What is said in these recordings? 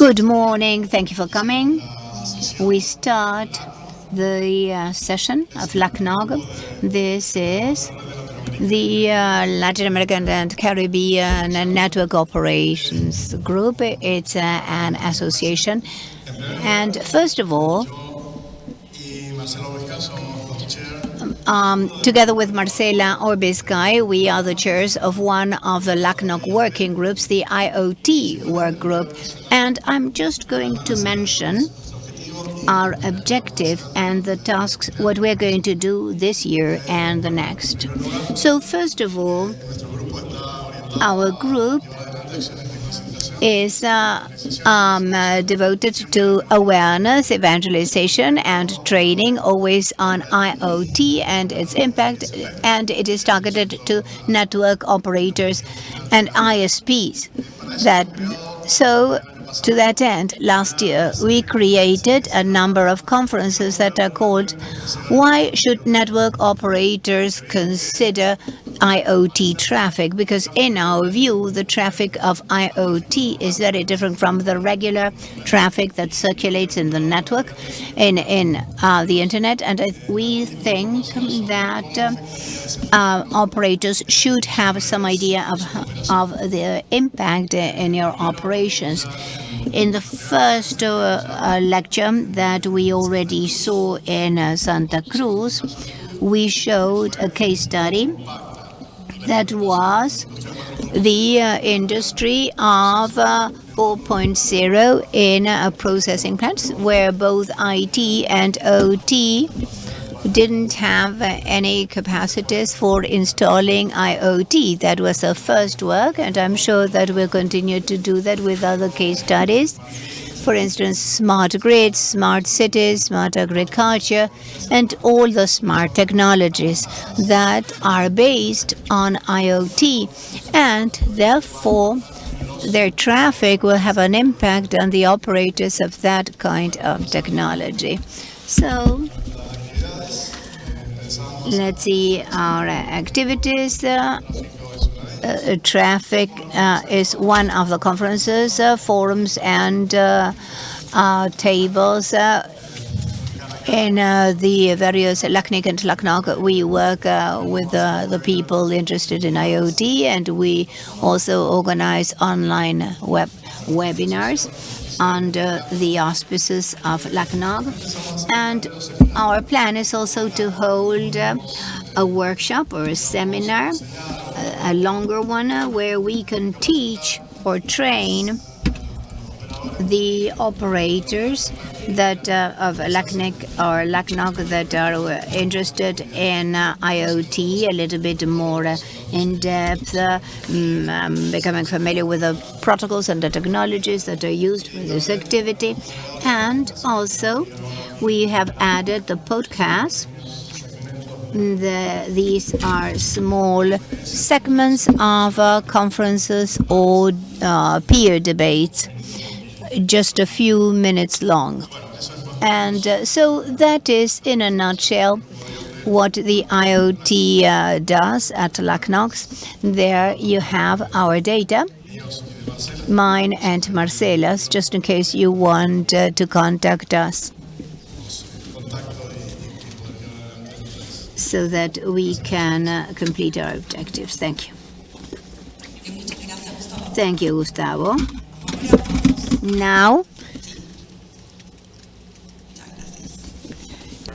Good morning. Thank you for coming. We start the uh, session of LACNOG. This is the uh, Latin American and Caribbean Network Operations Group. It's uh, an association. And first of all, um, together with Marcela Orbiscay, we are the chairs of one of the LACNOG working groups, the IoT work group. And I'm just going to mention our objective and the tasks, what we're going to do this year and the next. So first of all, our group is uh, um, uh, devoted to awareness, evangelization, and training, always on IoT and its impact, and it is targeted to network operators and ISPs. That so to that end, last year we created a number of conferences that are called Why Should Network Operators Consider IoT Traffic? Because in our view, the traffic of IoT is very different from the regular traffic that circulates in the network, in, in uh, the internet. And we think that uh, uh, operators should have some idea of, of the impact in your operations. In the first uh, uh, lecture that we already saw in uh, Santa Cruz, we showed a case study that was the uh, industry of uh, 4.0 in uh, processing plants, where both IT and OT didn't have any capacities for installing IoT. That was the first work, and I'm sure that we'll continue to do that with other case studies. For instance, smart grids, smart cities, smart agriculture, and all the smart technologies that are based on IoT, and therefore their traffic will have an impact on the operators of that kind of technology. So let's see our activities. Uh, uh, traffic uh, is one of the conferences, uh, forums, and uh, uh, tables. in the various LACNIC and LACNOG, we work with the people interested in IoT, and we also organize online web webinars under the auspices of LACNOG. And our plan is also to hold uh, a workshop or a seminar, a, longer one, uh, where we can teach or train the operators that uh, of LACNIC or LACNOG that are uh, interested in uh, IoT a little bit more uh, in depth, uh, um, becoming familiar with the protocols and the technologies that are used for this activity. And also, we have added the podcast the, these are small segments of uh, conferences or uh, peer debates just a few minutes long. And uh, so that is, in a nutshell, what the IoT uh, does at LACNOG. There you have our data, mine and Marcela's, just in case you want uh, to contact us. So that we can uh, complete our objectives. Thank you. Thank you, Gustavo. Now,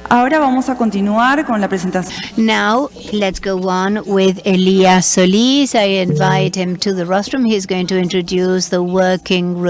Ahora vamos a continuar con la presentación. Now, let's go on with Elias Solis. I invite him to the rostrum. He's going to introduce the working group